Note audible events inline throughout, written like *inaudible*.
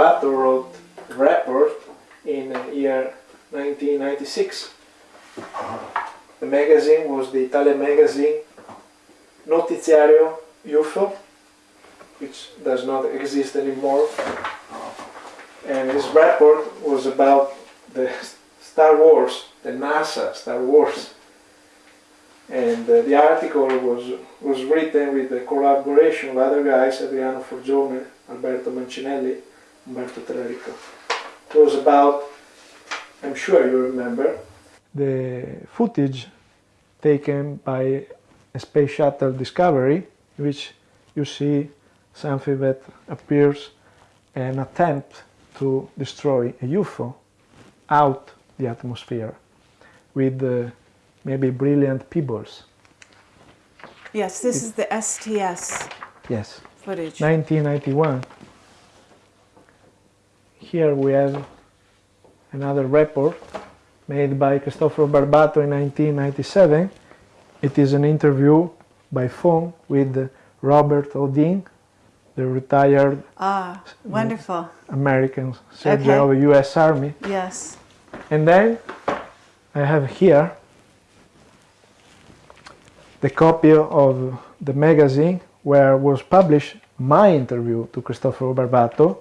Barbato wrote a report in the year 1996. The magazine was the Italian magazine Notiziario UFO, which does not exist anymore. And his report was about the *laughs* Star Wars, the NASA Star Wars. And uh, the article was, was written with the collaboration of other guys, Adriano Forgione, Alberto Mancinelli, Umberto Tellarico. It was about, I'm sure you remember, the footage taken by a space shuttle Discovery, which you see something that appears an attempt to destroy a UFO out the atmosphere with uh, maybe brilliant pebbles. Yes, this is the STS Yes, footage. 1991. Here we have another report made by Cristoforo Barbato in 1997. It is an interview by phone with Robert Odin, the retired Ah, wonderful. American soldier Okay. of the US Army. Yes. And then I have here the copy of the magazine where was published my interview to Cristoforo Barbato,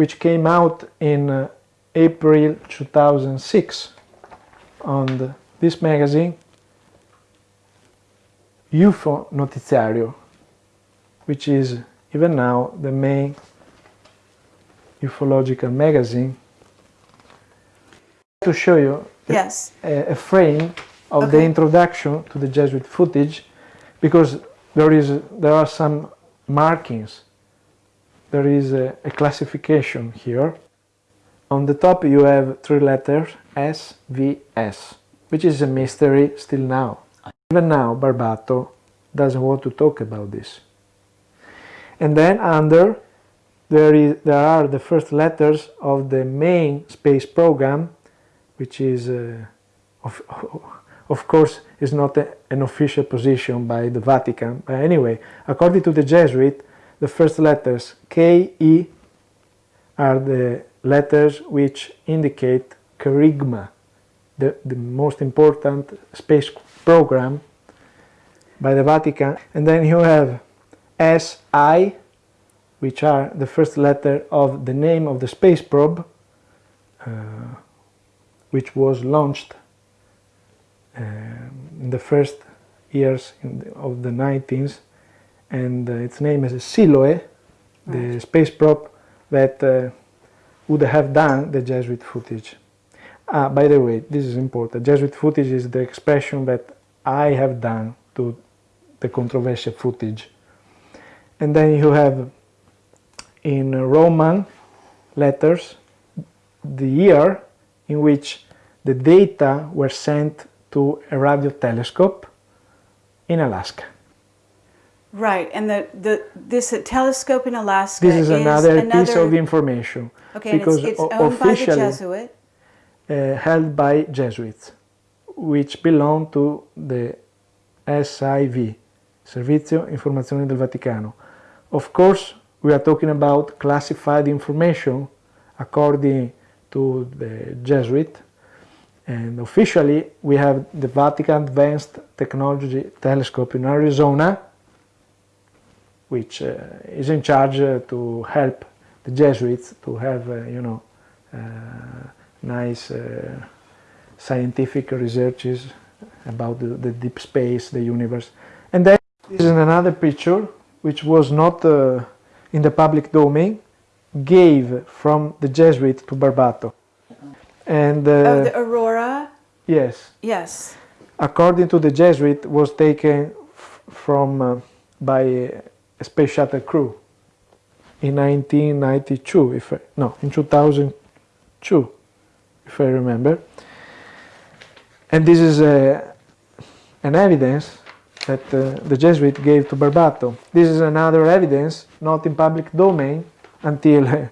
which came out in uh, April 2006 on the, this magazine, UFO Notiziario, which is even now the main ufological magazine. To show you Yes. a, a frame of the introduction to the Jesuit footage because there is there are some markings there is a, a classification here. On the top you have three letters S V S which is a mystery still now. Even now Barbato doesn't want to talk about this. And then under there is there are the first letters of the main space program which is uh, of, *laughs* of course is not a, an official position by the Vatican. But anyway according to the Jesuit the first letters K E are the letters which indicate Kerygma the, the most important space program by the Vatican. And then you have SI which are the first letter of the name of the space probe uh, which was launched uh, in the first years the, of the 19th and uh, its name is Siloe, the Right. space probe that uh, would have done the Jesuit footage. Ah, by the way, this is important. Jesuit footage is the expression that I have done to the controversial footage. And then you have in Roman letters the year in which the data were sent to a radio telescope in Alaska. Right. And the, the this telescope in Alaska This is another, piece of information Okay, and because it's, it's owned by the Jesuit. uh, held by Jesuits, which belong to the SIV, Servizio Informazioni del Vaticano. Of course, we are talking about classified information according to the Jesuit, and officially we have the Vatican Advanced Technology Telescope in Arizona, which uh, is in charge uh, to help the Jesuits to have, uh, you know, uh, nice uh, scientific researches about the, the deep space, the universe. And then this is another picture which was not uh, in the public domain, gave from the Jesuit to Barbato. And uh, oh, the Aurora. yes, Yes. according to the Jesuit, was taken f- from uh, by space shuttle crew in 1992. If I, no, in 2002, if I remember. And this is uh, an evidence that uh, the Jesuit gave to Barbato. This is another evidence, not in public domain, until uh,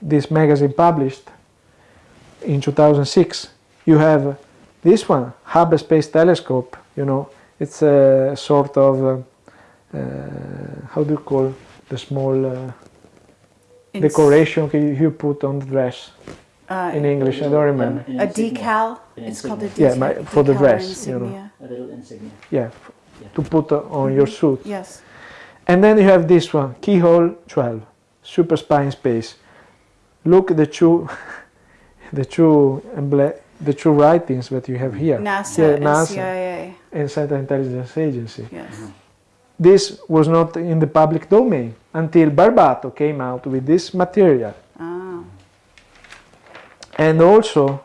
this magazine published in 2006. You have this one, Hubble Space Telescope, you know, it's a sort of uh, how do you call the small uh, decoration you you put on the dress uh, in English? I don't remember. An a decal. An It's called a insignia. Yeah, my- for the decal or dress, you know. A little insignia. Yeah, f- to put uh, on your suit. Yes. And then you have this one, keyhole 12, super spy in space. Look at the two, *laughs* the two, emble- the two writings that you have here. NASA Yeah, and NASA CIA. and Central Intelligence Agency. Yes. This was not in the public domain until Barbato came out with this material. Ah. And also,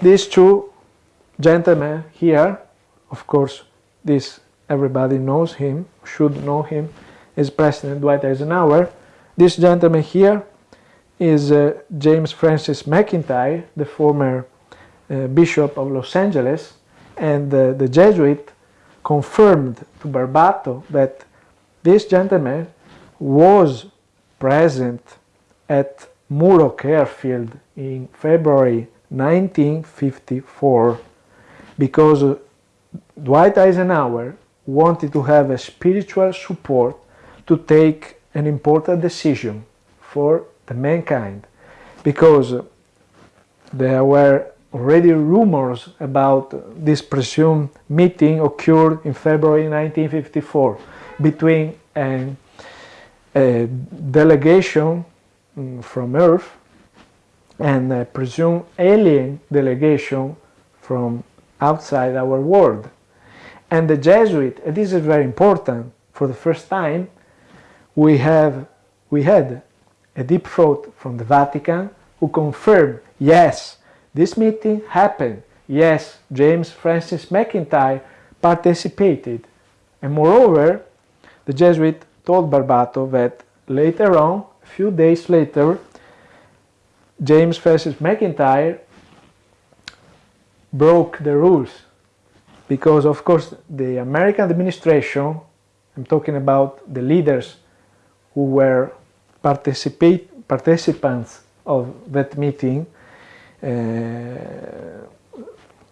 these two gentlemen here, of course, this everybody knows him, should know him, is President Dwight Eisenhower. This gentleman here is uh, James Francis McIntyre, the former uh, Bishop of Los Angeles, and uh, the Jesuit confirmed to Barbato that this gentleman was present at Muroc Airfield in February 1954 because Dwight Eisenhower wanted to have a spiritual support to take an important decision for the mankind because there were already rumors about this presumed meeting occurred in February 1954 between a delegation mm, from Earth and a presumed alien delegation from outside our world. And the Jesuit, and this is very important, for the first time we have we had a deep throat from the Vatican who confirmed yes, this meeting happened. Yes, James Francis McIntyre participated. And moreover, the Jesuit told Barbato that later on, a few days later, James Francis McIntyre broke the rules because, of course, the American administration, I'm talking about the leaders who were participate, participants of that meeting,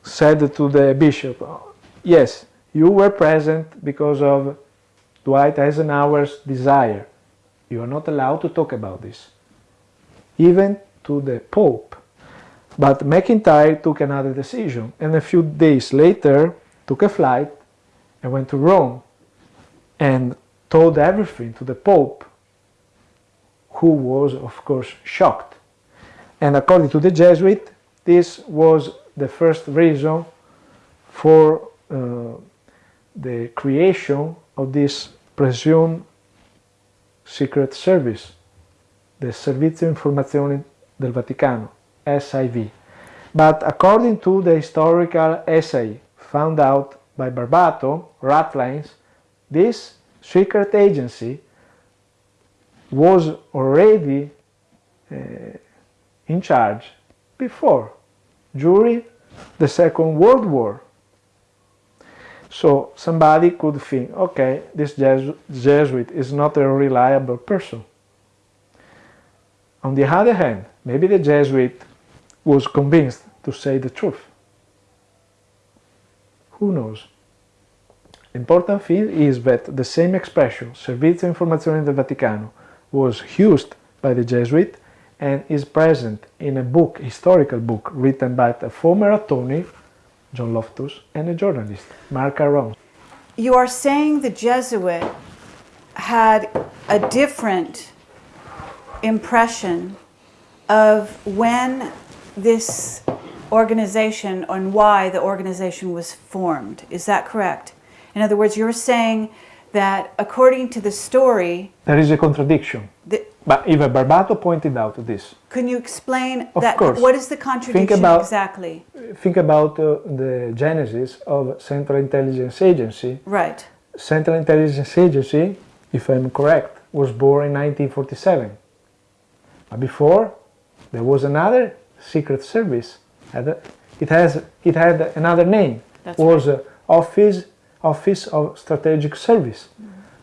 said to the bishop, Yes, you were present because of Dwight Eisenhower's desire. You are not allowed to talk about this, even to the Pope. But McIntyre took another decision, and a few days later took a flight and went to Rome and told everything to the Pope, who was, of course, shocked. And according to the Jesuit, this was the first reason for uh, the creation of this presumed secret service, the Servizio Informazioni del Vaticano, SIV. But according to the historical essay found out by Barbato, Ratlines, this secret agency was already uh, in charge before, during the Second World War. So somebody could think, okay, this Jesu- Jesuit is not a reliable person. On the other hand, maybe the Jesuit was convinced to say the truth. Who knows? Important thing is that the same expression, Servizio Informazione del Vaticano, was used by the Jesuit and is present in a book, historical book, written by a former attorney, John Loftus, and a journalist, Mark Aron. You are saying the Jesuit had a different impression of when this organization and why the organization was formed. Is that correct? In other words, you're saying that according to the story, There is a contradiction, but even Barbato pointed out this. can you explain Of that? course. What is the contradiction about- exactly? Think about uh, the genesis of Central Intelligence Agency. Right. Central Intelligence Agency, if I'm correct, was born in 1947. But before, there was another secret service. It has it had another name. That's was uh, Office Office of Strategic Service.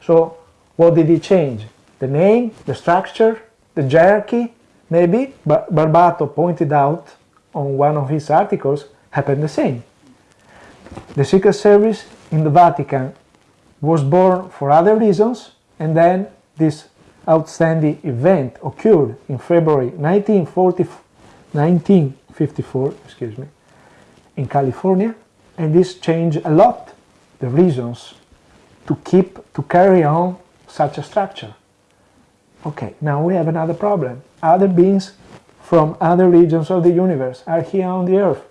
So what did it change? The name, the structure, the hierarchy, maybe. But Barbato pointed out on one of his articles happened the same. The Secret Service in the Vatican was born for other reasons and then this outstanding event occurred in February 1940, 1954 excuse me, in California and this changed a lot the reasons to keep, to carry on such a structure. Okay, now we have another problem. Other beings from other regions of the universe are here on the earth.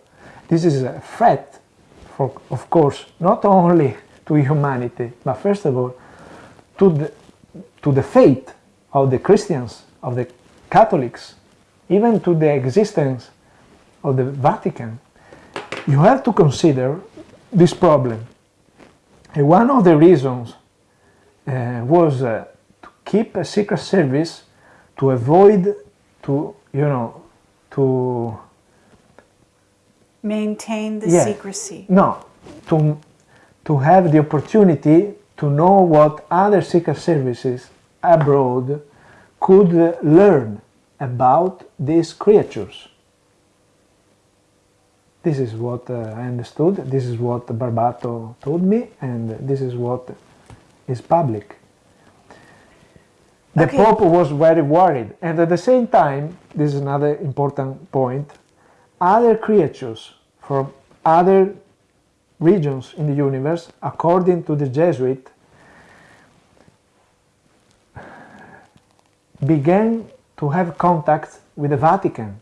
This is a threat, for, of course, not only to humanity, but first of all, to the, to the faith of the Christians, of the Catholics, even to the existence of the Vatican. You have to consider this problem. And one of the reasons uh, was uh, keep a secret service to avoid to, you know, to... Maintain the Yeah. secrecy. No, to, to have the opportunity to know what other secret services abroad could learn about these creatures. This is what uh, I understood, this is what Barbato told me, and this is what is public. The Okay. Pope was very worried, and at the same time, this is another important point, other creatures from other regions in the universe, according to the Jesuit, began to have contact with the Vatican,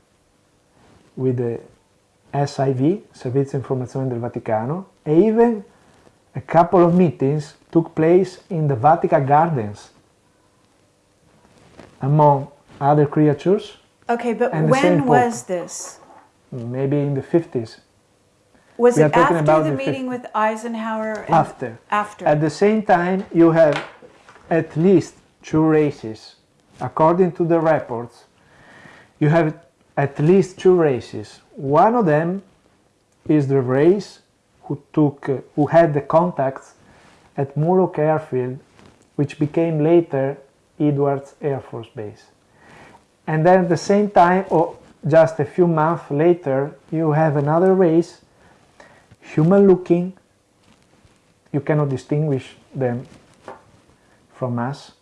with the SIV, Servizio Informazione del Vaticano, and even a couple of meetings took place in the Vatican Gardens among other creatures, Okay, but And when was this? maybe in the 50s, Was We it after the the meeting with Eisenhower? after. After. At the same time, you have at least two races. According to the reports, you have at least two races. One of them is the race who took, uh, who had the contacts at Muroc Airfield, which became later Edwards Air Force Base. And then at the same time, or just a few months later, you have another race, human looking, you cannot distinguish them from us.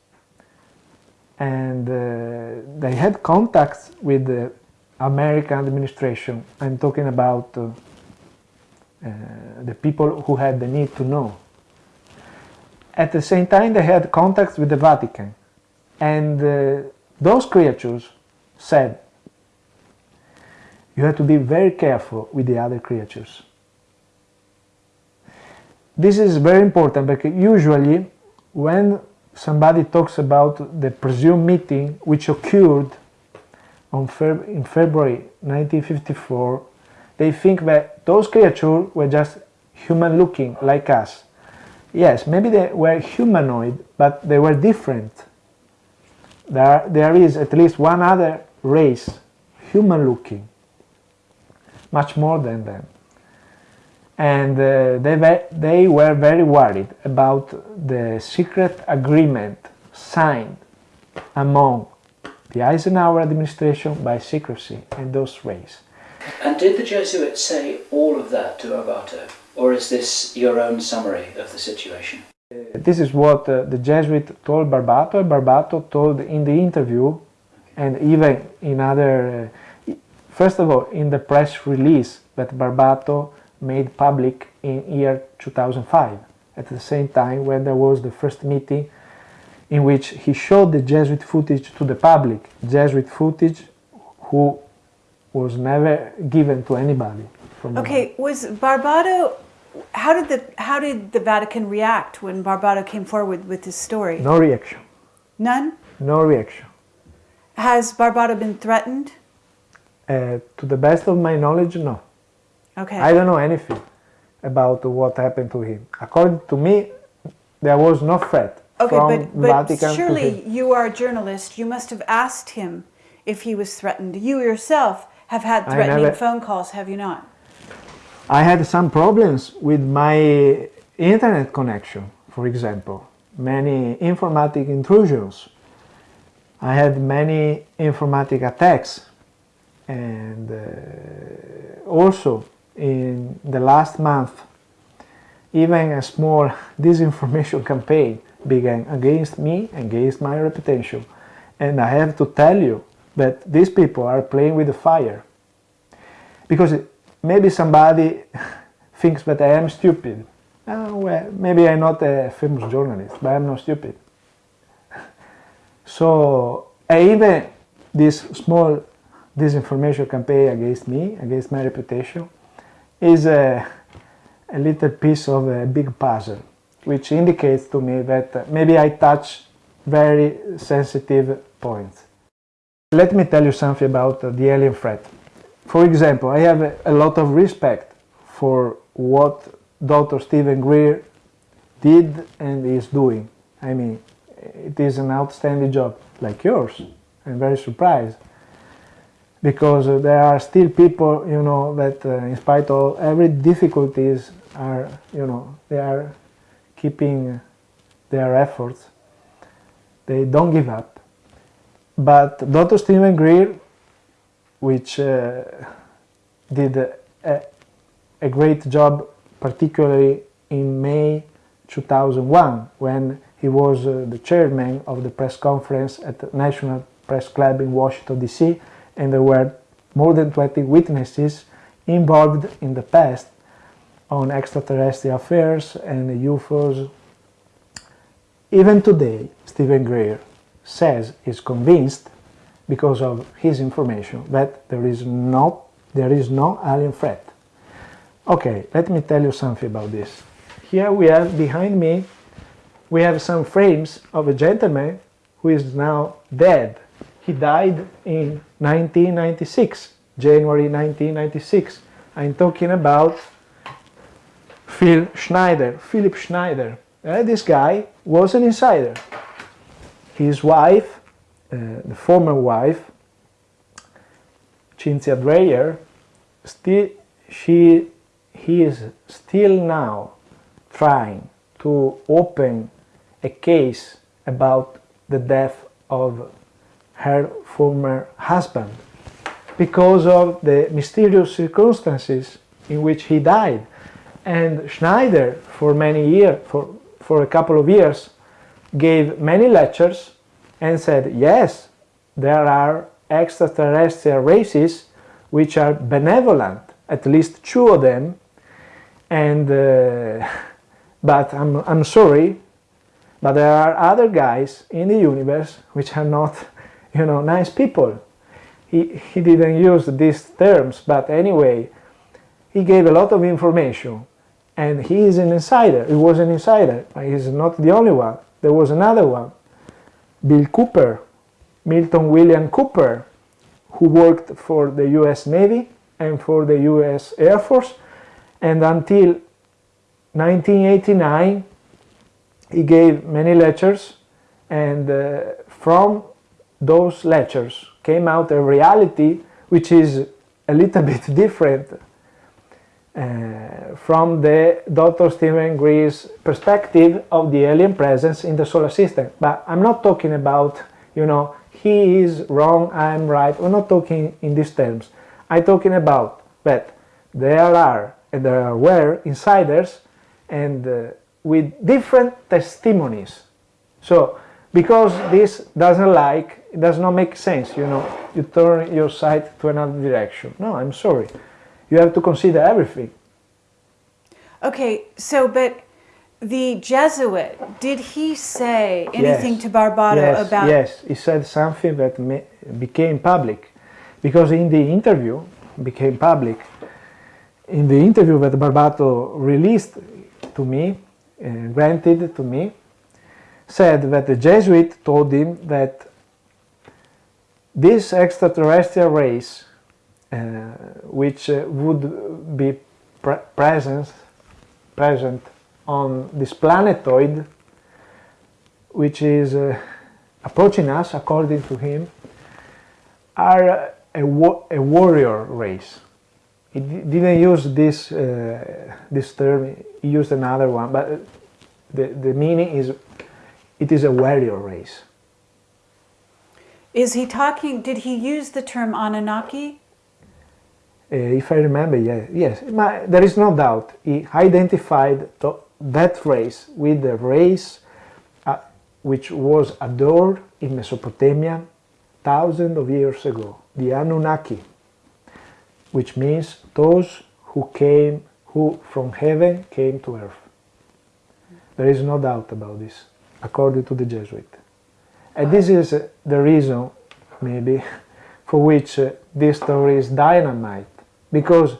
And uh, they had contacts with the American administration. I'm talking about uh, uh, the people who had the need to know. At the same time, they had contacts with the Vatican. And uh, those creatures said, you have to be very careful with the other creatures. This is very important because usually when somebody talks about the presumed meeting which occurred Feb in February 1954, they think that those creatures were just human looking like us. Yes, maybe they were humanoid, but they were different. There, there is at least one other race, human looking, much more than them and uh, they, were, they were very worried about the secret agreement signed among the Eisenhower administration by secrecy and those rays. And did the Jesuits say all of that to Barbato, or is this your own summary of the situation? This is what uh, the Jesuit told Barbato, Barbato told in the interview, and even in other, uh, first of all, in the press release that Barbato made public in year 2005 at the same time when there was the first meeting in which he showed the Jesuit footage to the public Jesuit footage who was never given to anybody Okay, was Barbato? How did the how did the Vatican react when Barbato came forward with his story? no reaction None. no reaction Has Barbato been threatened? uh, to the best of my knowledge no Okay. I don't know anything about what happened to him according to me there was no threat okay, from but, but Vatican surely you are a journalist. You must have asked him if he was threatened. You yourself have had threatening never- phone calls, have you not? I had some problems with my internet connection, for example, many informatic intrusions. I had many informatic attacks and uh, also in the last month even a small *laughs* disinformation campaign began against me, against my reputation. And I have to tell you that these people are playing with the fire. Because maybe somebody *laughs* thinks that I am stupid. Oh, well, maybe I'm not a famous journalist, but I'm not stupid. *laughs* So even this small disinformation campaign against me, against my reputation, is a, a little piece of a big puzzle, which indicates to me that maybe I touch very sensitive points. Let me tell you something about the alien threat. For example, I have a lot of respect for what Dr. Stephen Greer did and is doing. I mean, it is an outstanding job, like yours. I'm very surprised because there are still people, you know, that uh, in spite of every difficulties are, you know, they are keeping their efforts. They don't give up. But Dr. Stephen Greer, which uh, did a, a great job, particularly in May 2001, when he was uh, the chairman of the press conference at the National Press Club in Washington, D.C., and there were more than 20 witnesses involved in the past on extraterrestrial affairs and UFOs. Even today, Stephen Greer says is convinced because of his information that there is no there is no alien threat. Okay, let me tell you something about this. Here we have behind me we have some frames of a gentleman who is now dead. He died in 1996, January 1996. I'm talking about Phil Schneider, Philip Schneider. Uh, this guy was an insider. His wife, Uh, the former wife, Cynthia Drayer, still, she, he is still now trying to open a case about the death of her former husband because of the mysterious circumstances in which he died. And Schneider, for many years, for, for a couple of years, gave many lectures and said, yes, there are extraterrestrial races which are benevolent, at least two of them, and uh, *laughs* but I'm, I'm sorry, but there are other guys in the universe which are not, *laughs* you know, nice people. He, he didn't use these terms, but anyway, he gave a lot of information. And he is an insider. He was an insider. He's not the only one. There was another one, Bill Cooper, Milton William Cooper, who worked for the US Navy and for the US Air Force. And until 1989, he gave many lectures and uh, from those lectures came out a reality which is a little *laughs* bit different uh, from the Dr. Stephen Greer's perspective of the alien presence in the solar system. But I'm not talking about, you know, he is wrong, I'm right. We're not talking in these terms. I'm talking about that there are and there were insiders and uh, with different testimonies. So, because this doesn't like, it does not make sense, you know, you turn your sight to another direction. No, I'm sorry. You have to consider everything. Okay, so, but the Jesuit, did he say anything yes. to Barbato yes, about... Yes, he said something that became public. Because in the interview, became public, in the interview that Barbato released to me, uh, granted to me, said that the Jesuit told him that this extraterrestrial race, which uh, would be pre present, present on this planetoid, which is uh, approaching us, according to him, are a, a warrior race. He didn't use this uh, this term he used another one, but the, the meaning is it is a warrior race. Is he talking, did he use the term Anunnaki? Uh, if I remember, yeah, yes, Ma- there is no doubt. He identified that race with the race uh, which was adored in Mesopotamia thousands of years ago, the Anunnaki, which means those who came, who from heaven came to earth. There is no doubt about this, according to the Jesuit. And this is uh, the reason, maybe, *laughs* for which uh, this story is dynamite, because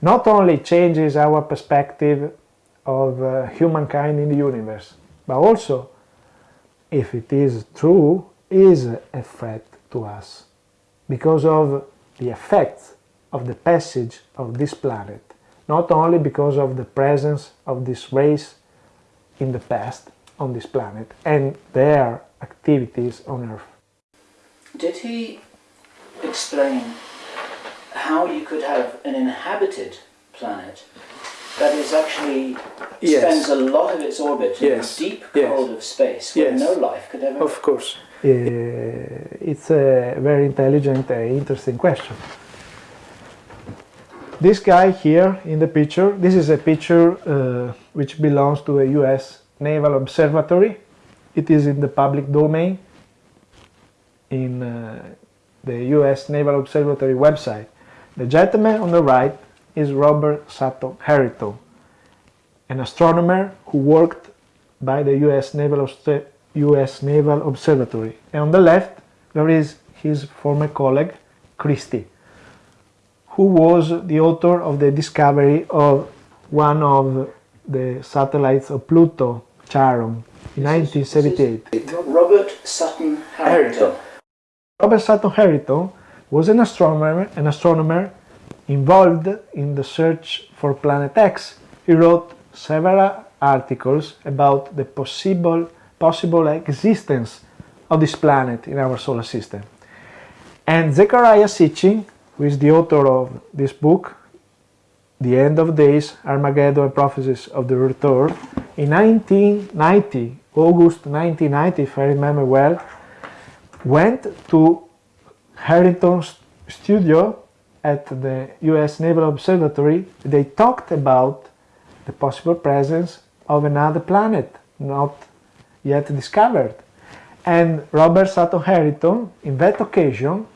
not only changes our perspective of uh, humankind in the universe, but also, if it is true, is a threat to us because of the effects of the passage of this planet, not only because of the presence of this race in the past on this planet and their activities on Earth. Did he explain how you could have an inhabited planet that is actually Yes. spends a lot of its orbit in Yes. the deep Yes. cold of space where Yes. no life could ever Of course. Uh, it's a very intelligent, uh, interesting question. This guy here in the picture, this is a picture uh, which belongs to a US Naval Observatory. It is in the public domain in uh, the US Naval Observatory website. The gentleman on the right is Robert Sutton Harrington, an astronomer who worked by the US Naval, US Naval Observatory. And on the left, there is his former colleague, Christy, who was the author of the discovery of one of the satellites of Pluto, Charon, in 1978. Robert Sutton Harrington. Robert Sutton Harrington was an astronomer, an astronomer involved in the search for Planet X. He wrote several articles about the possible, possible existence of this planet in our solar system. And Zechariah Sitchin, who is the author of this book, The End of Days, Armageddon and Prophecies of the Return, in 1990, August 1990, if I remember well, went to Harrington's studio at the US Naval Observatory. They talked about the possible presence of another planet not yet discovered. And Robert Sutton Harrington, in that occasion,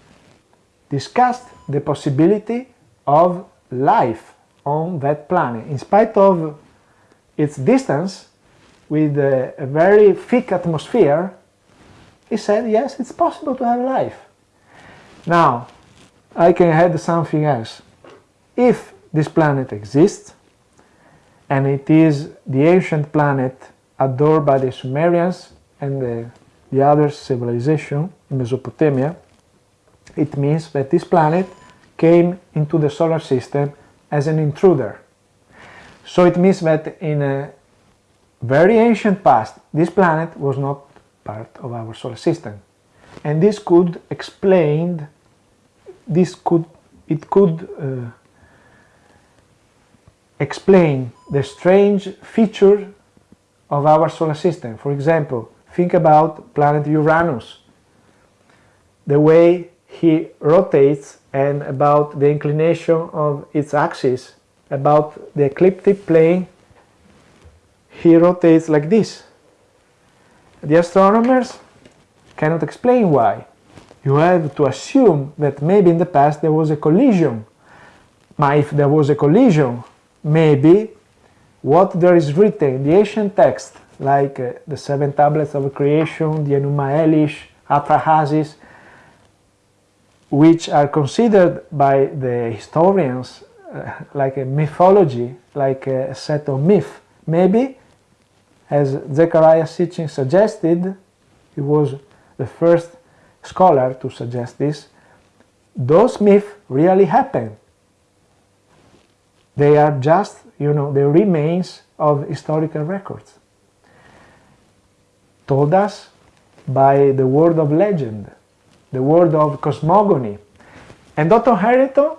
discussed the possibility of life on that planet, in spite of its distance with a very thick atmosphere. He said, yes, it's possible to have life. Now, I can add something else. If this planet exists, and it is the ancient planet adored by the Sumerians and the, the other civilization in Mesopotamia, it means that this planet came into the solar system as an intruder. So it means that in a very ancient past, this planet was not part of our solar system. And this could explain, this could, it could uh, explain the strange feature of our solar system. For example, think about planet Uranus, the way he rotates and about the inclination of its axis, about the ecliptic plane, he rotates like this. The astronomers cannot explain why. You have to assume that maybe in the past there was a collision. But if there was a collision, maybe what there is written in the ancient text, like uh, the seven tablets of creation, the Enuma Elish, Atrahasis, which are considered by the historians uh, like a mythology, like a set of myth. Maybe, as Zechariah Sitchin suggested, he was the first scholar to suggest this, those myths really happened. They are just, you know, the remains of historical records, told us by the word of legend, the word of cosmogony. And Dr. Harrington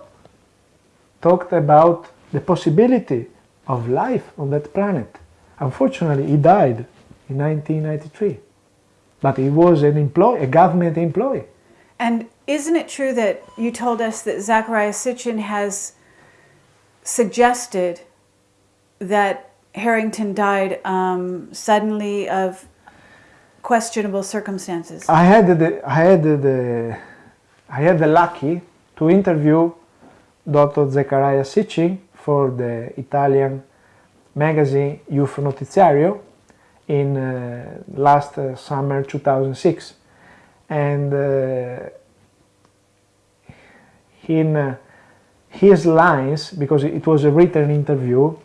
talked about the possibility of life on that planet. Unfortunately, he died in 1993, but he was an employee, a government employee. And isn't it true that you told us that Zechariah Sitchin has suggested that Harrington died um, suddenly of questionable circumstances? I had the I had the I had the lucky to interview Dr. Zechariah Sitchin for the Italian magazine UFO Notiziario in uh, last uh, summer 2006 and uh, in uh, his lines because it was a written interview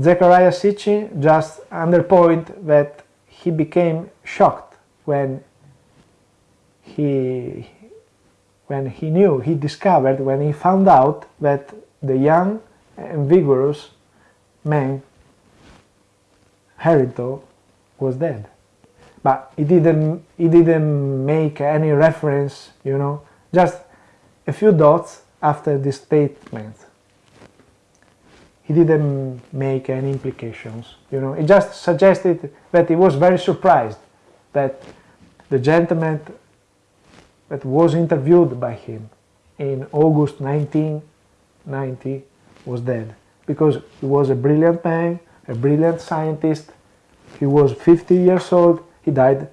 Zechariah Sitchin just underpoint that he became shocked when he when he knew, he discovered, when he found out that the young and vigorous man, Harrington, was dead. But he didn't, he didn't make any reference, you know, just a few dots after this statement. He didn't make any implications, you know, he just suggested that he was very surprised that the gentleman that was interviewed by him in August 1990 was dead because he was a brilliant man, a brilliant scientist. He was 50 years old. He died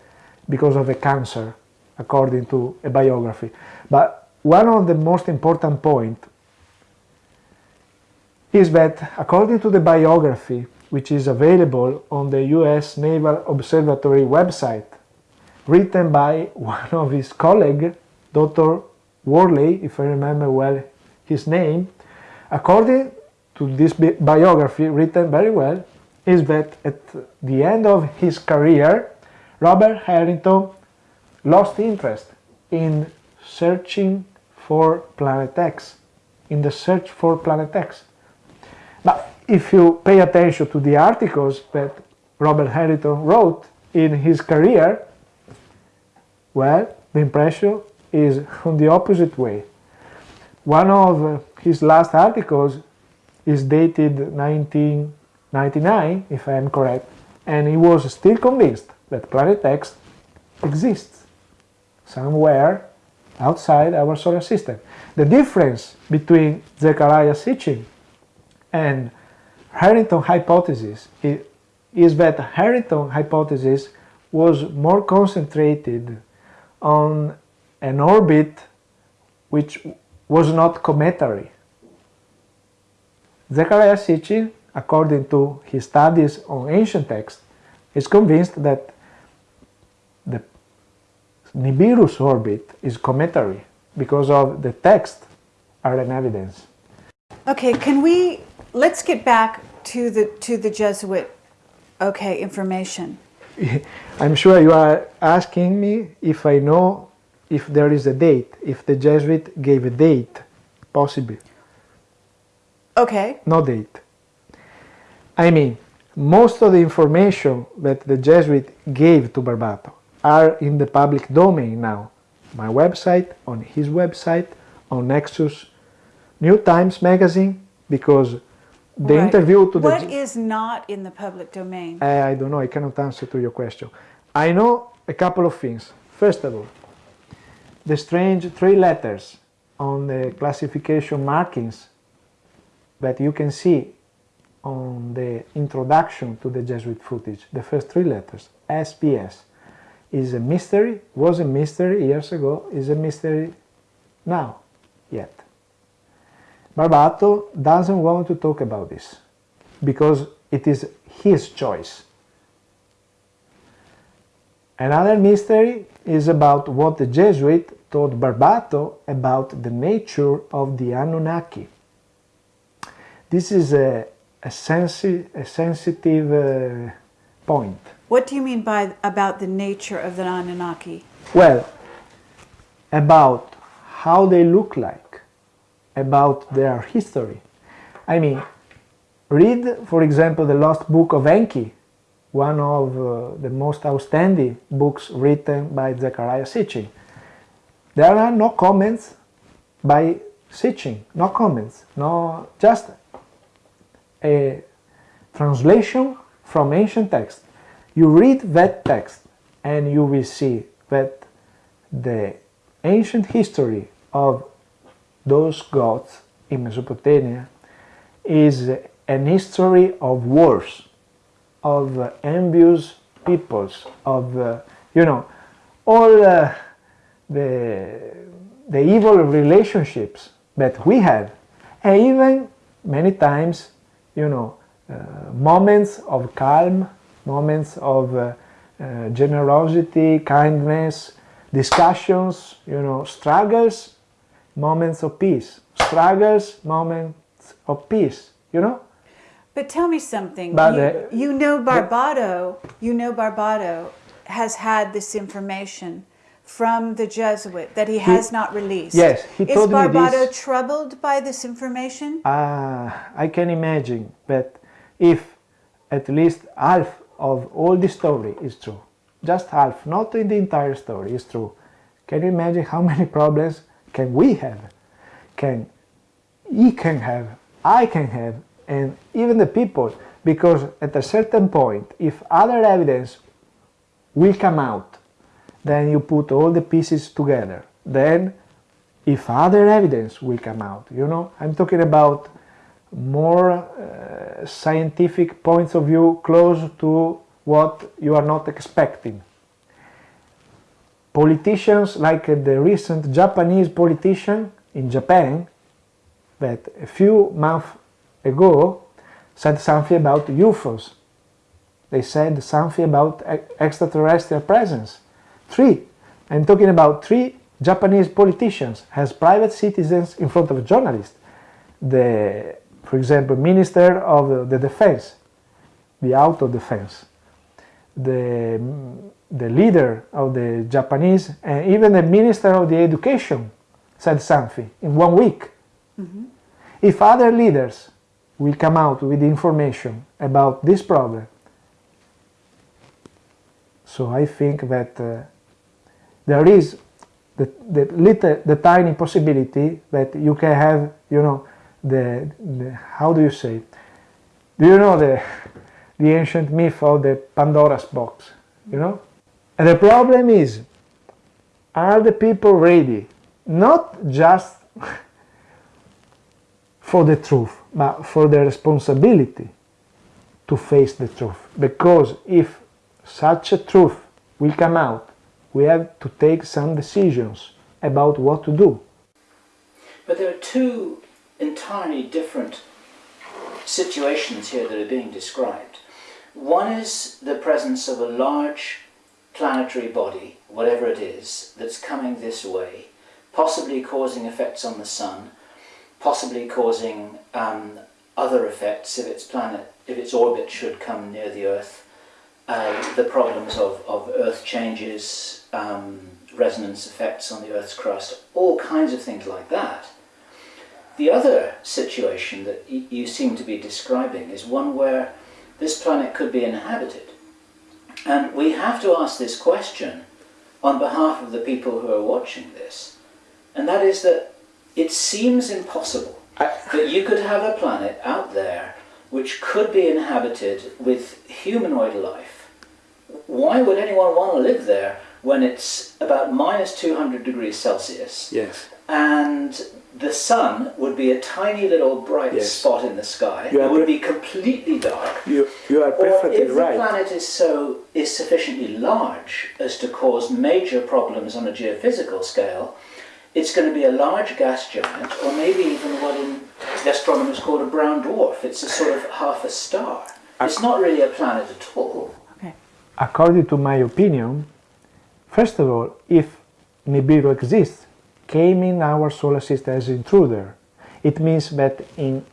because of a cancer, according to a biography. But one of the most important point is that according to the biography, which is available on the US Naval Observatory website, written by one of his colleagues, Dr. Worley, if I remember well his name, according to this bi biography written very well, is that at the end of his career, Robert Harrington lost interest in searching for Planet X, in the search for Planet X. But if you pay attention to the articles that Robert Harrington wrote in his career, well, the impression is on the opposite way. One of his last articles is dated 1999, if I am correct, and he was still convinced that Planet X exists somewhere outside our solar system. The difference between Zechariah Sitchin and Harrington hypothesis is that Harrington hypothesis was more concentrated on an orbit which was not cometary. Zechariah Sitchin, according to his studies on ancient texts, is convinced that the Nibiru's orbit is cometary because of the text are an evidence. Okay, can we, let's get back to the, to the Jesuit, okay, information. *laughs* I'm sure you are asking me if I know if there is a date, if the Jesuit gave a date, possibly. Okay. No date. I mean, most of the information that the Jesuit gave to Barbato are in the public domain now. My website, on his website, on Nexus New Times magazine, because the right. interview to the... What is not in the public domain? I, I don't know, I cannot answer to your question. I know a couple of things. First of all, the strange three letters on the classification markings that you can see on the introduction to the Jesuit footage, the first three letters, SPS, is a mystery, was a mystery years ago, is a mystery now, yet. Barbato doesn't want to talk about this because it is his choice. Another mystery is about what the Jesuit told Barbato about the nature of the Anunnaki. This is a, a, sensi a sensitive uh, point. What do you mean by about the nature of the Anunnaki? Well, about how they look like, about their history. I mean, read, for example, the Lost Book of Enki, one of uh, the most outstanding books written by Zechariah Sitchin. There are no comments by Sitchin, no comments, no, just a translation from ancient text. You read that text and you will see that the ancient history of those gods in Mesopotamia is an history of wars, of envious peoples, of, uh, you know, all uh, the, the evil relationships that we have, and even many times, you know, uh, moments of calm, moments of uh, uh, generosity, kindness, discussions, you know, struggles, moments of peace, struggles, moments of peace, you know. But tell me something. But, you, uh, you know Barbato, you know Barbato has had this information from the Jesuit that he has not released. yes, he Is told me Barbato this. troubled by this information? Uh, I can imagine that if at least half of all the story is true, just half, not in the entire story, is true, can you imagine how *laughs* many problems can we have? Can he can have, I can have, and even the people, because at a certain point, if other evidence will come out, then you put all the pieces together. Then, if other evidence will come out, you know, I'm talking about more uh, scientific points of view close to what you are not expecting. Politicians like uh, the recent Japanese politician in Japan that a few months ago said something about UFOs. They said something about extraterrestrial presence. Three, I'm talking about three Japanese politicians as private citizens in front of journalists. The, for example, Minister of the Defense, the Auto Defense, the, the leader of the Japanese, and even the Minister of the Education said something in one week. If other leaders will come out with information about this problem, so I think that uh, there is the, the little, the tiny possibility that you can have, you know, the, the how do you say? Do you know the the ancient myth of the Pandora's box? You know, and the problem is, are the people ready? Not just *laughs* for the truth, but for the responsibility to face the truth. Because if such a truth will come out, we have to take some decisions about what to do. But there are two entirely different situations here that are being described. One is the presence of a large planetary body, whatever it is, that's coming this way, possibly causing effects on the sun, possibly causing um, other effects if its planet, if its orbit should come near the Earth, uh, the problems of, of Earth changes, um, resonance effects on the Earth's crust, all kinds of things like that. The other situation that you seem to be describing is one where this planet could be inhabited. And we have to ask this question on behalf of the people who are watching this, and that is that it seems impossible that you could have a planet out there which could be inhabited with humanoid life. Why would anyone want to live there when it's about minus 200 degrees Celsius Yes. and the sun would be a tiny little bright Yes. spot in the sky? You It would be completely dark. You, you are Or if the planet is so is sufficiently large as to cause major problems on a geophysical scale, it's going to be a large gas giant, or maybe even what in the astronomers call a brown dwarf. It's a sort of half a star. It's not really a planet at all. Okay. according to my opinion, first of all, if Nibiru exists, came in our solar system as intruder, it means that in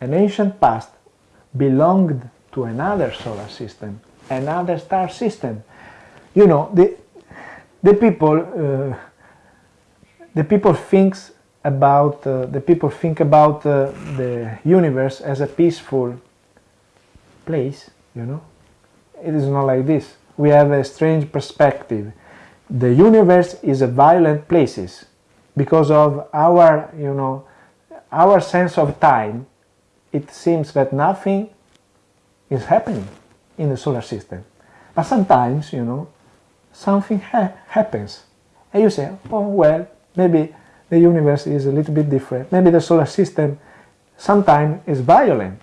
an ancient past belonged to another solar system, another star system. You know, the, the people, uh, the people thinks about, uh, the people think about uh, the universe as a peaceful place, you know, it is not like this. We have a strange perspective. The universe is a violent places because of our, you know, our sense of time. It seems that nothing is happening in the solar system. But sometimes, you know, something ha- happens And you say, oh, well, maybe the universe is a little bit different. Maybe the solar system sometimes is violent.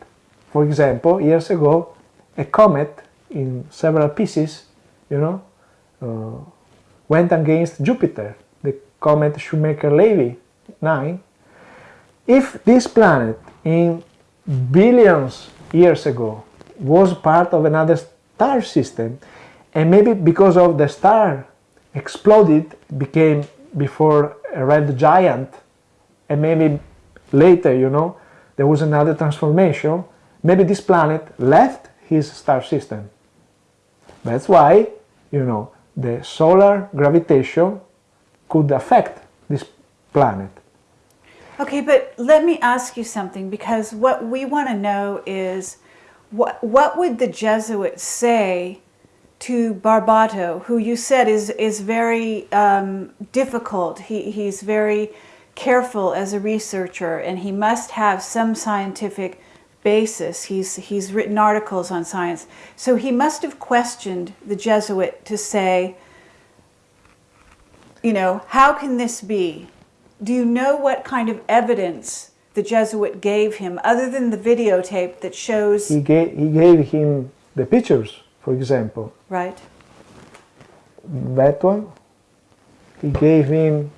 For example, years ago, a comet in several pieces, you know, uh, went against Jupiter, the comet Shoemaker-Levy 9. If this planet in billions years ago was part of another star system, and maybe because of the star exploded, became before a red giant, and maybe later, you know, there was another transformation, maybe this planet left his star system. That's why, you know, the solar gravitation could affect this planet. Okay, but let me ask you something because what we want to know is what what would the Jesuits say to Barbato, who you said is is very um, difficult. He he's very careful as a researcher, and he must have some scientific basis. He's he's written articles on science, so he must have questioned the Jesuit to say, you know, how can this be? Do you know what kind of evidence the Jesuit gave him, other than the videotape that shows? He gave, he gave him the pictures, for example. Right. That one. He gave him,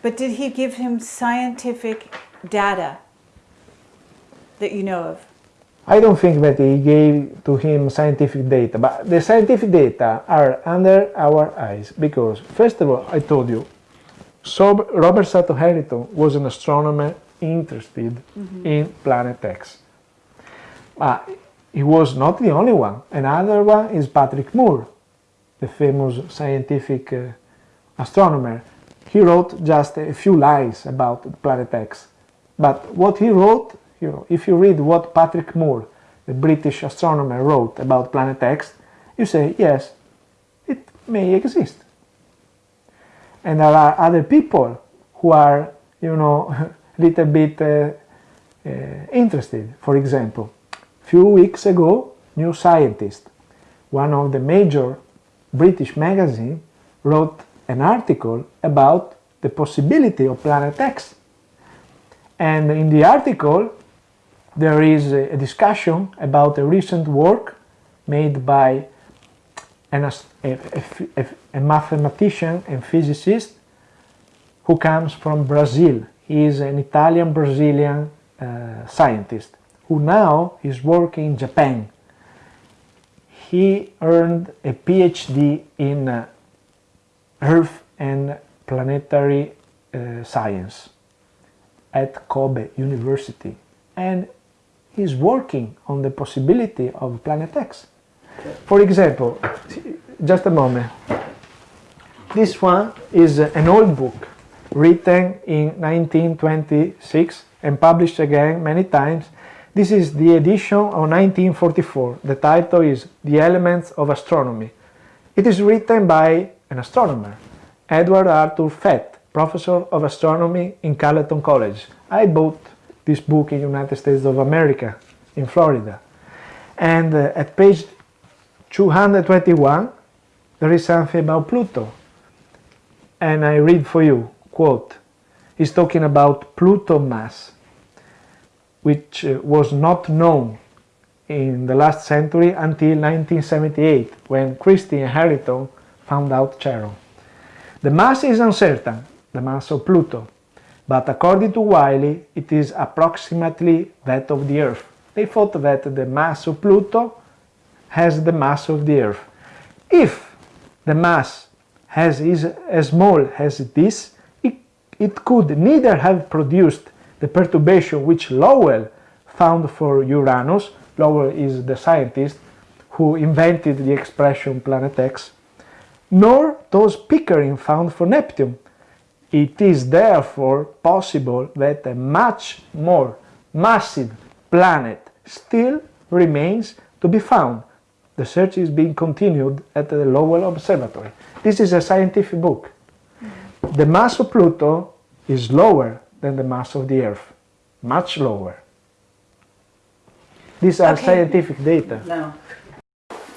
But did he give him scientific data that you know of? I don't think that he gave to him scientific data, but the scientific data are under our eyes because, first of all, I told you, so Robert Sutton Harrington was an astronomer interested in Planet X. But he was not the only one. Another one is Patrick Moore, the famous scientific uh, astronomer. He wrote just a few lines about Planet X. But what he wrote, you know, if you read what Patrick Moore, the British astronomer, wrote about Planet X, you say, yes, it may exist. And there are other people who are, you know, a *laughs* little bit uh, uh, interested. For example, few weeks ago, New Scientist, one of the major British magazine, wrote an article about the possibility of Planet X. And in the article, there is a discussion about a recent work made by an, a, a, a, mathematician and physicist who comes from Brazil. He is an Italian-Brazilian uh, scientist who now is working in Japan. He earned a PhD in uh, Earth and Planetary uh, Science at Kobe University and he's working on the possibility of Planet X. For example, just a moment. This one is an old book written in 1926 and published again many times. This is the edition of 1944. The title is The Elements of Astronomy. It is written by an astronomer, Edward Arthur Fath, professor of astronomy in Carleton College. I bought this book in United States of America, in Florida. And uh, at page 221, there is something about Pluto. And I read for you, quote, he's talking about Pluto mass, which uh, was not known in the last century until 1978, when Christy and Harrington found out Charon. The mass is uncertain, the mass of Pluto, but according to Wiley, it is approximately that of the Earth. They thought that the mass of Pluto has the mass of the Earth. If the mass has is as small as this, it, it could neither have produced the perturbation which Lowell found for Uranus, Lowell is the scientist who invented the expression planet X, nor those Pickering found for Neptune. It is therefore possible that a much more massive planet still remains to be found. The search is being continued at the Lowell Observatory. This is a scientific book. The mass of Pluto is lower than the mass of the Earth, much lower. These are Okay. scientific data. Now,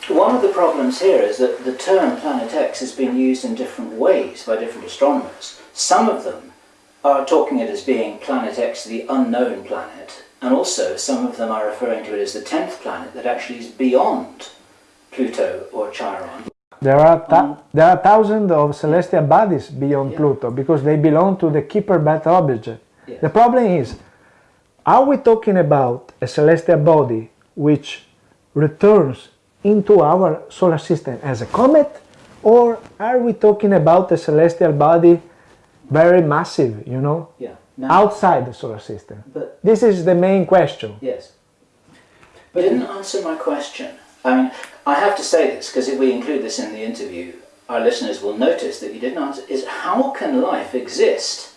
one of the problems here is that the term Planet X has been used in different ways by different astronomers. Some of them are talking it as being Planet X, the unknown planet, and also some of them are referring to it as the 10th planet that actually is beyond Pluto or Charon. There are, um, there are thousands of celestial bodies beyond Yeah. Pluto because they belong to the Kuiper Belt object. Yes. The problem is, are we talking about a celestial body which returns into our solar system as a comet, or are we talking about a celestial body very massive, you know, Yeah. Now, outside the solar system? but This is the main question. Yes. But it didn't answer my question. I mean, I have to say this because if we include this in the interview, our listeners will notice that you didn't answer. Is how can life exist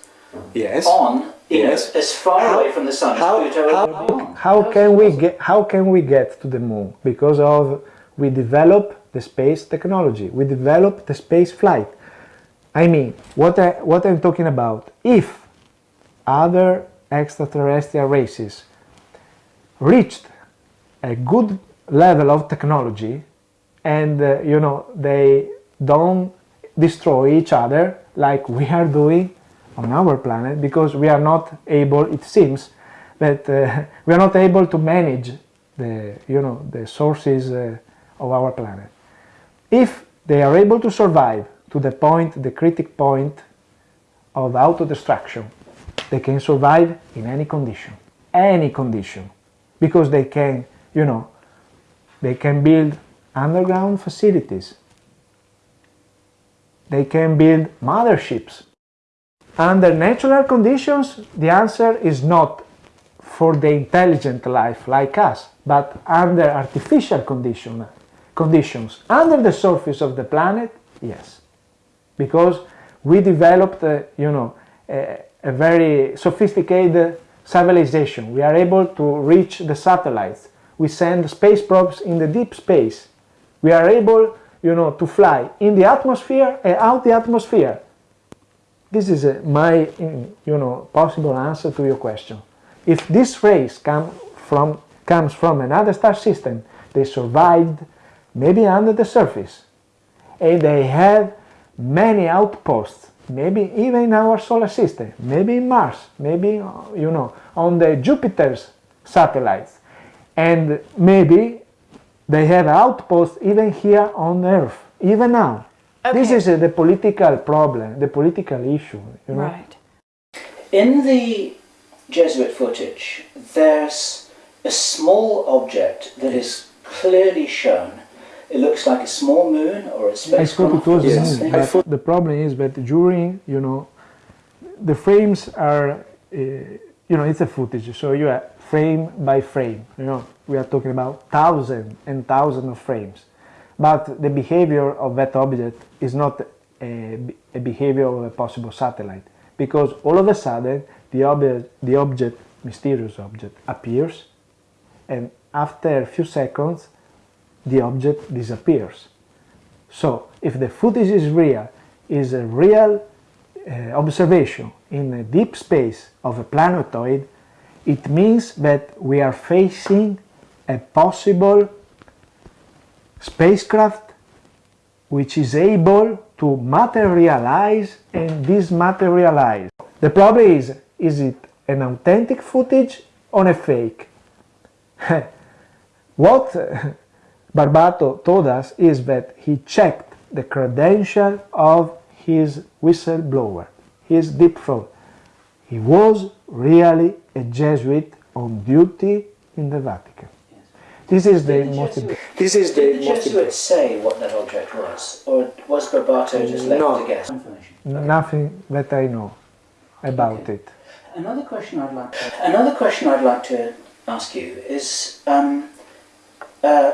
Yes. on you know, Yes. as far How- away from the sun how- as Pluto how- or beyond? How can we get how can we get to the moon? Because of we develop the space technology, we develop the space flight. I mean, what I what I'm talking about, if other extraterrestrial races reached a good level of technology and uh, you know they don't destroy each other like we are doing on our planet because we are not able it seems that uh, *laughs* we are not able to manage the you know the sources uh, of our planet. If they are able to survive to the point the critic point of auto-destruction. They can survive in any condition any condition because they can you know they can build underground facilities. They can build motherships under natural conditions the answer is not for the intelligent life like us but under artificial condition, conditions. Under the surface of the planet yes because we developed uh, you know a, a very sophisticated civilization. We are able to reach the satellites. We send space probes in the deep space. We are able you know to fly in the atmosphere and out the atmosphere. This is uh, my you know possible answer to your question. If this race come from comes from another star system they survived maybe under the surface and they have many outposts maybe even in our solar system maybe in mars maybe you know on the jupiter's satellites and maybe they have outposts even here on earth even now this is uh, the political problem the political issue you know Right. In the Jesuit footage, there's a small object that is clearly shown. It looks like a small moon or a I thought it was Yes. I but the problem is that during, you know, the frames are, uh, you know, it's a footage, so you are frame by frame, you know, we are talking about thousand and thousand of frames. But the behavior of that object is not a, a behavior of a possible satellite, because all of a sudden the object, the object, mysterious object, appears, and after a few seconds the object disappears. So if the footage is real, is a real uh, observation in a deep space of a planetoid, it means that we are facing a possible spacecraft which is able to materialize and dismaterialize. The problem is, is it an authentic footage or a fake? *laughs* what *laughs* Barbato told us is that he checked the credential of his whistleblower, his deep throat. He was really a Jesuit on duty in the Vatican. This is the Did the most Jesuit- important. This is the Did the most important. Jesuits say what that object was, or was Barbato just left No. to guess? Information. Nothing that I know about Okay. it. Another question I'd like to, another question I'd like to ask you is, um, uh,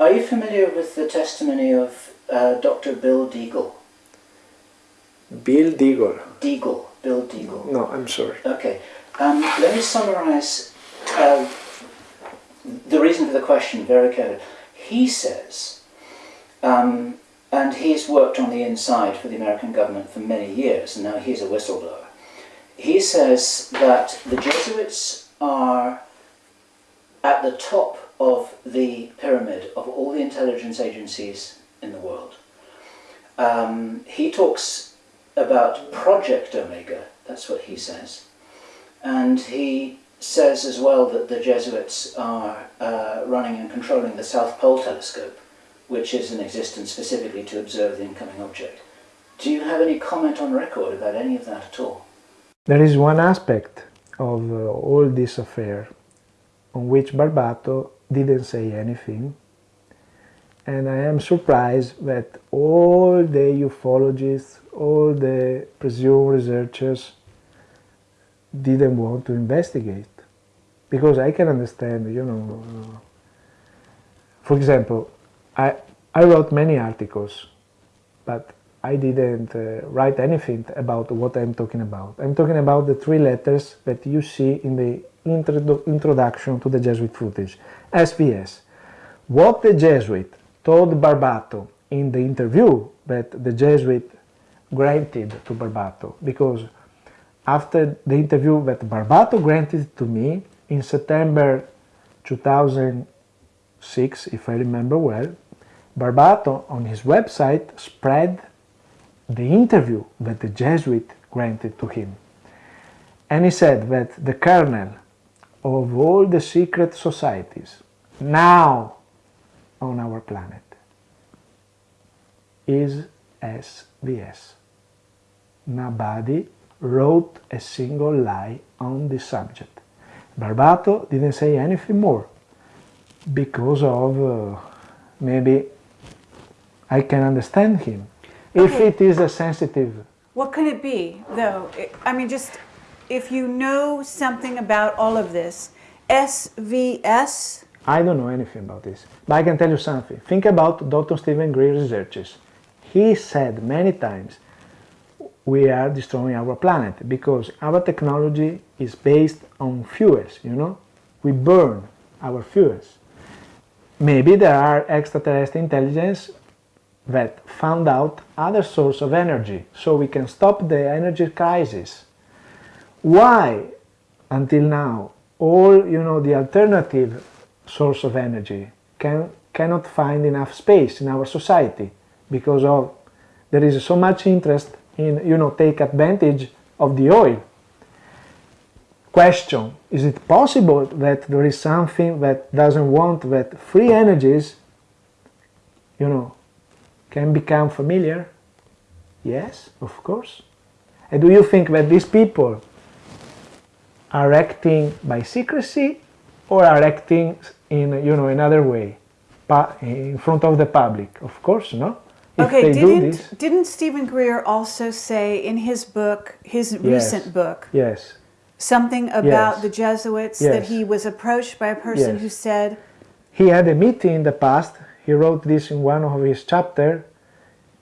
are you familiar with the testimony of uh, Dr. Bill Deagle? Bill Deagle. Deagle, Bill Deagle. No, I'm sorry. Okay, um, let me summarize uh, the reason for the question very carefully. He says, um, and he's worked on the inside for the American government for many years, and now he's a whistleblower. He says that the Jesuits are at the top of the pyramid of all the intelligence agencies in the world. Um, he talks about Project Omega, that's what he says. And he says as well that the Jesuits are uh, running and controlling the South Pole telescope, which is in existence specifically to observe the incoming object. Do you have any comment on record about any of that at all? There is one aspect of uh, all this affair on which Barbato didn't say anything and I am surprised that all the ufologists, all the presumed researchers didn't want to investigate because I can understand, you know, for example, I, I wrote many articles, but I didn't uh, write anything about what I'm talking about. I'm talking about the three letters that you see in the introdu introduction to the Jesuit footage, SVS. What the Jesuit told Barbato in the interview that the Jesuit granted to Barbato, because after the interview that Barbato granted to me in September 2006, if I remember well, Barbato on his website spread the interview that the Jesuit granted to him. And he said that the kernel of all the secret societies now on our planet is SVS. Nobody wrote a single lie on this subject. Barbato didn't say anything more because of uh, maybe I can understand him. If it is a sensitive, What could it be, though? I mean, just if you know something about all of this, SVS, I don't know anything about this, but I can tell you something. Think about Dr. Steven Greer researches. He said many times we are destroying our planet because our technology is based on fuels, you know? We burn our fuels. Maybe there are extraterrestrial intelligence that found out other source of energy so we can stop the energy crisis. Why until now all you know the alternative source of energy can cannot find enough space in our society because of there is so much interest in you know take advantage of the oil. Question is it possible that there is something that doesn't want that free energies you know can become familiar? Yes of course. And do you think that these people are acting by secrecy or are acting in you know another way in front of the public of course no if okay, didn't, this didn't Steven Greer also say in his book, his Yes. recent book, yes something about Yes. the Jesuits that he was approached by a person Yes. who said, he had a meeting in the past he wrote this in one of his chapter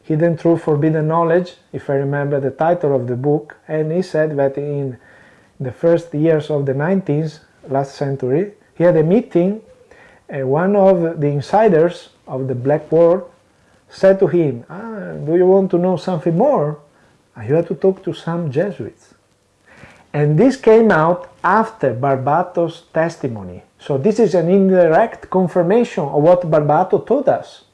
hidden truth forbidden knowledge if i remember the title of the book and he said that in the first years of the 19th last century he had a meeting and one of the insiders of the black world said to him ah, do you want to know something more Ah, you have to talk to some jesuits and this came out after Barbato's testimony. So this is an indirect confirmation of what Barbato told us.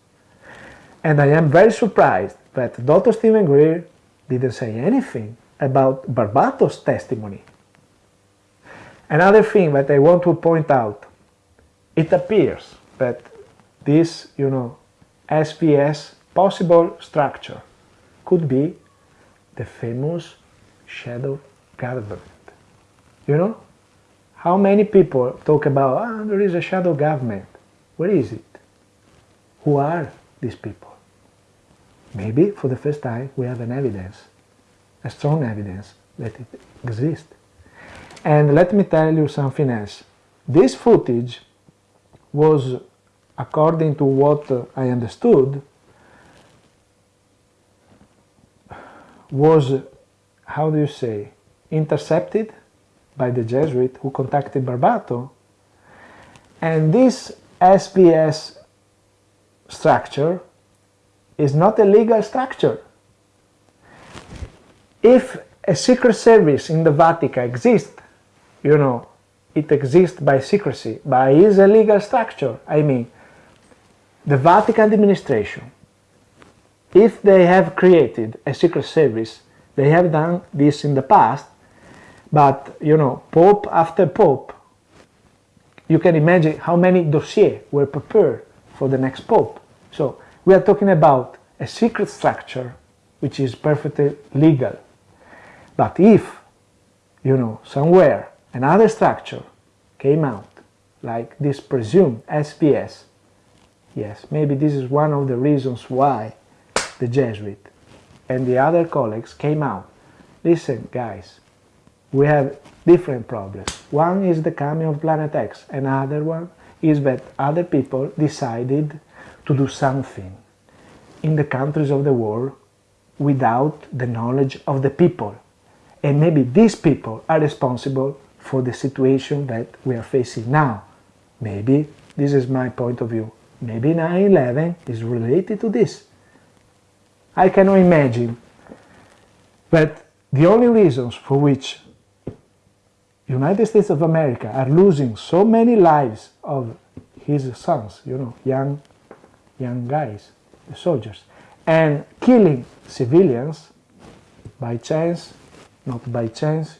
And I am very surprised that Dr. Steven Greer didn't say anything about Barbato's testimony. Another thing that I want to point out, it appears that this, you know, SVS possible structure could be the famous shadow government. You know? How many people talk about, ah, there is a shadow government. Where is it? Who are these people? Maybe for the first time we have an evidence, a strong evidence that it exists. And let me tell you something else. This footage was, according to what I understood, was, how do you say, intercepted by the Jesuit who contacted Barbato. And this SVS structure is not a legal structure. If a secret service in the Vatican exists, you know, it exists by secrecy, is a legal structure. I mean, the Vatican administration, if they have created a secret service, they have done this in the past, but you know, Pope after Pope, you can imagine how many dossiers were prepared for the next Pope. So we are talking about a secret structure which is perfectly legal. But if, you know, somewhere another structure came out, like this presumed SVS, yes, maybe this is one of the reasons why the Jesuit and the other colleagues came out. Listen, guys, we have different problems. One is the coming of Planet X, another one is that other people decided to do something in the countries of the world without the knowledge of the people. And maybe these people are responsible for the situation that we are facing now. Maybe, this is my point of view, maybe 9-11 is related to this. I cannot imagine But the only reasons for which United States of America are losing so many lives of his sons, you know, young, young guys, the soldiers, and killing civilians by chance, not by chance,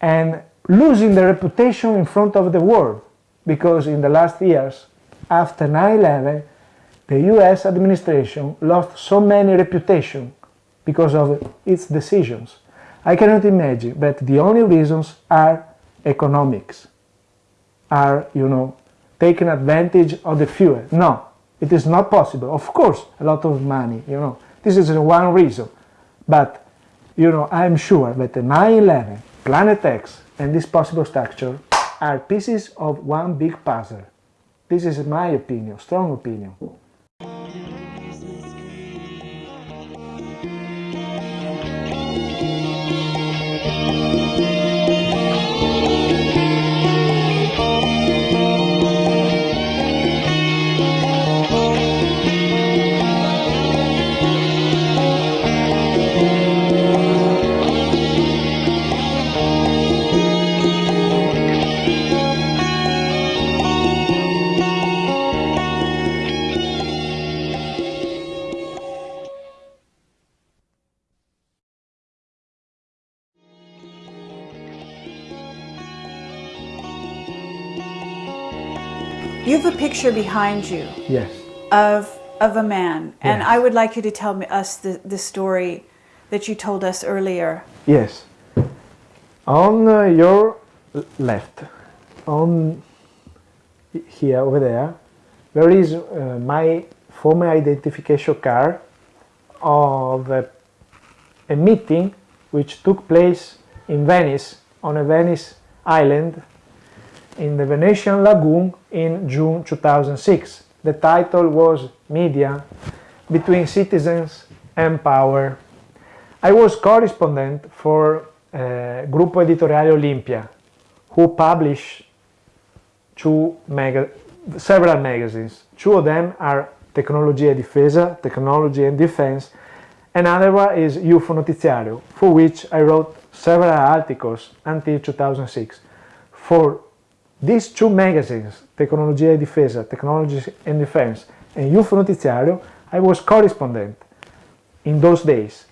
and losing the reputation in front of the world because in the last years, after 9-11, the US administration lost so many reputation because of its decisions. I cannot imagine that the only reasons are economics, are, you know, taking advantage of the fuel. No, it is not possible. Of course, a lot of money, you know, this is one reason. But, you know, I'm sure that the 9-11, Planet X, and this possible structure are pieces of one big puzzle. This is my opinion, strong opinion. You have a picture behind you Yes. of of a man, and I would like you to tell me, us the, the story that you told us earlier. Yes. On uh, your left, on here over there, there is uh, my former identification card of a, a meeting which took place in Venice, on a Venice island in the Venetian Lagoon in June 2006. The title was Media Between Citizens and Power. I was correspondent for uh, Gruppo Editoriale Olimpia, who publish two several magazines. Two of them are Tecnologia e Difesa, Technology and Defense, and another one is UFO Notiziario, for which I wrote several articles until 2006. For these two magazines, Tecnologia e Difesa, Technology and Defense, and UFO Notiziario, I was correspondent in those days.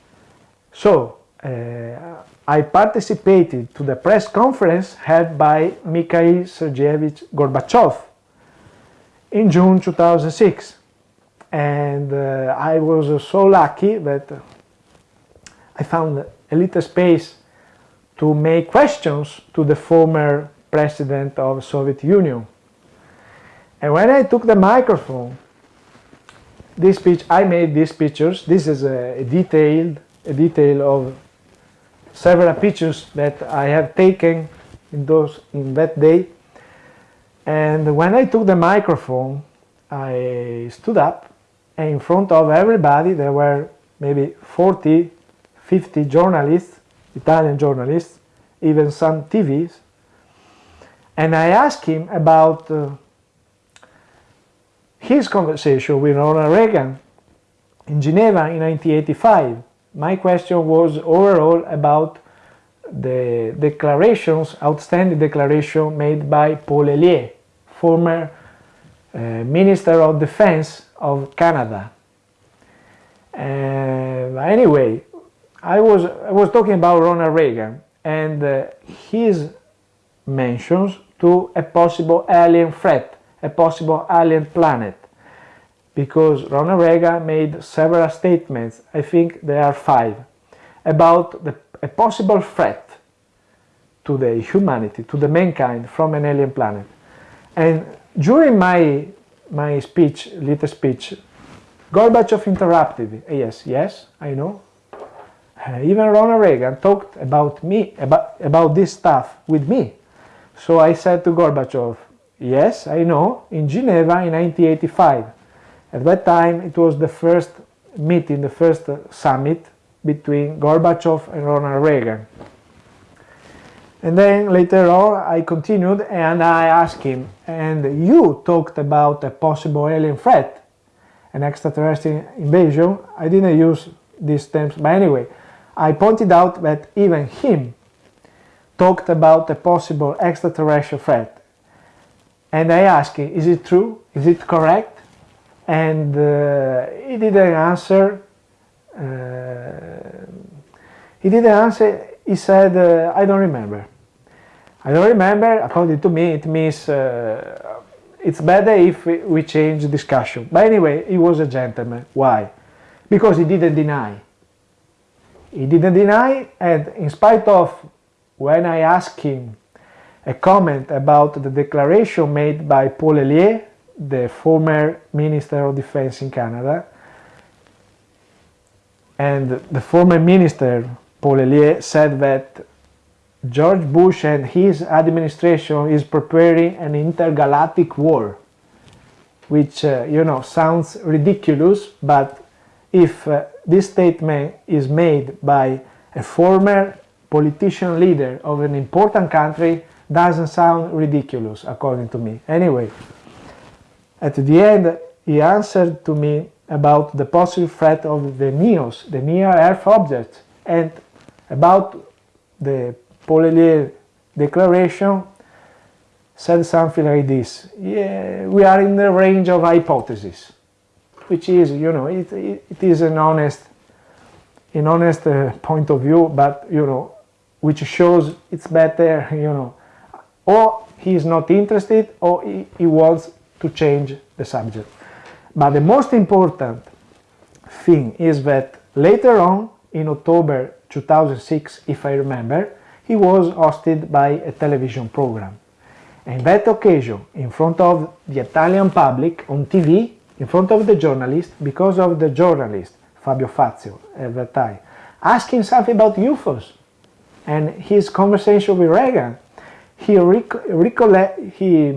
So, uh, I participated to the press conference held by Mikhail Sergeyevich Gorbachev in June 2006. And uh, I was so lucky that I found a little space to make questions to the former president of Soviet Union. And when I took the microphone, this speech, I made these pictures. This is a, a detailed, a detail of several pictures that I have taken in those in that day. And when I took the microphone, I stood up, and in front of everybody, there were maybe 40, 50 journalists, Italian journalists, even some TVs, and I asked him about uh, his conversation with Ronald Reagan in Geneva in 1985. My question was overall about the declarations, outstanding declaration made by Paul Hellyer, former uh, Minister of Defense of Canada. Uh, anyway, I was, I was talking about Ronald Reagan and uh, his mentions to a possible alien threat, a possible alien planet. Because Ronald Reagan made several statements, I think there are five, about the, a possible threat to the humanity, to the mankind from an alien planet. And during my, my speech, little speech, Gorbachev interrupted. Yes, yes, I know. Uh, even Ronald Reagan talked about me, about, about this stuff with me. So I said to Gorbachev, yes, I know, in Geneva in 1985. At that time it was the first meeting, the first uh, summit between Gorbachev and Ronald Reagan. And then later on I continued and I asked him, and you talked about a possible alien threat, an extraterrestrial invasion. I didn't use these terms, but anyway, I pointed out that even him talked about a possible extraterrestrial threat. And I asked him, is it true? Is it correct? And uh, he didn't answer. Uh, he didn't answer. He said, uh, I don't remember. I don't remember. According to me, it means uh, it's better if we, change discussion. But anyway, he was a gentleman. Why? Because he didn't deny. He didn't deny, and in spite of when I asked him a comment about the declaration made by Paul Hellyer, the former Minister of Defense in Canada, and the former Minister, Paul Hellyer, said that George Bush and his administration is preparing an intergalactic war, which, uh, you know, sounds ridiculous, but if uh, this statement is made by a former politician leader of an important country doesn't sound ridiculous according to me. Anyway, at the end he answered to me about the possible threat of the NEOs, the near Earth objects, and about the Paul Hellyer declaration said something like this, yeah, we are in the range of hypotheses, which is, you know, it, it, it is an honest, an honest uh, point of view, but, you know, which shows it's better, you know, or he is not interested or he, he wants to change the subject. But the most important thing is that later on, in October 2006, if I remember, he was hosted by a television program. And that occasion, in front of the Italian public on TV, in front of the journalist, because of the journalist, Fabio Fazio, at that time, asking something about UFOs and his conversation with Reagan, he rec recollect he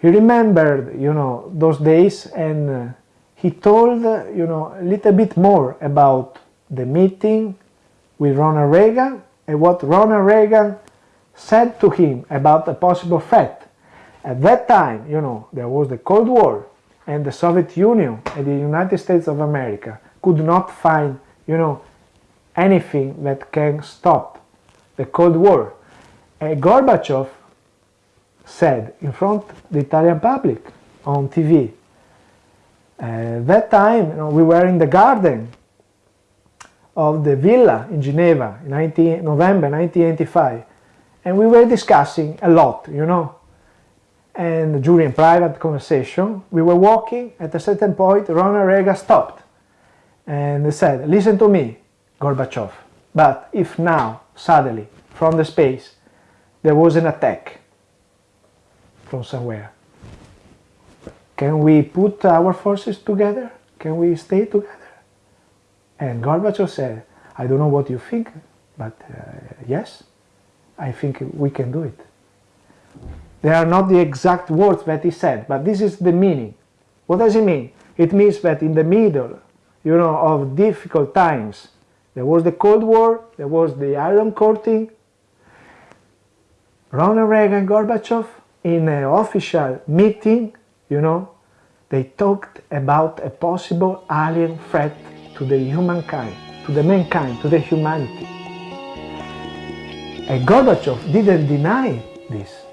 he remembered you know those days and uh, he told uh, you know a little bit more about the meeting with Ronald Reagan and what Ronald Reagan said to him about a possible threat. At that time, you know, there was the Cold War and the Soviet Union and the United States of America could not find, you know, anything that can stop the Cold War. Uh, Gorbachev said in front of the Italian public on TV, uh, that time you know, we were in the garden of the villa in Geneva in 19, November 1985 and we were discussing a lot, you know. And during private conversation, we were walking, at a certain point Ronald Reagan stopped and said, listen to me, Gorbachev, but if now, suddenly, from the space, there was an attack from somewhere. Can we put our forces together? Can we stay together? And Gorbachev said, I don't know what you think, but uh, yes, I think we can do it. They are not the exact words that he said, but this is the meaning. What does it mean? It means that in the middle, you know, of difficult times, there was the Cold War, there was the Iron Curtain, Ronald Reagan Gorbachev in an official meeting, you know, they talked about a possible alien threat to the humankind, to the mankind, to the humanity. And Gorbachev didn't deny this.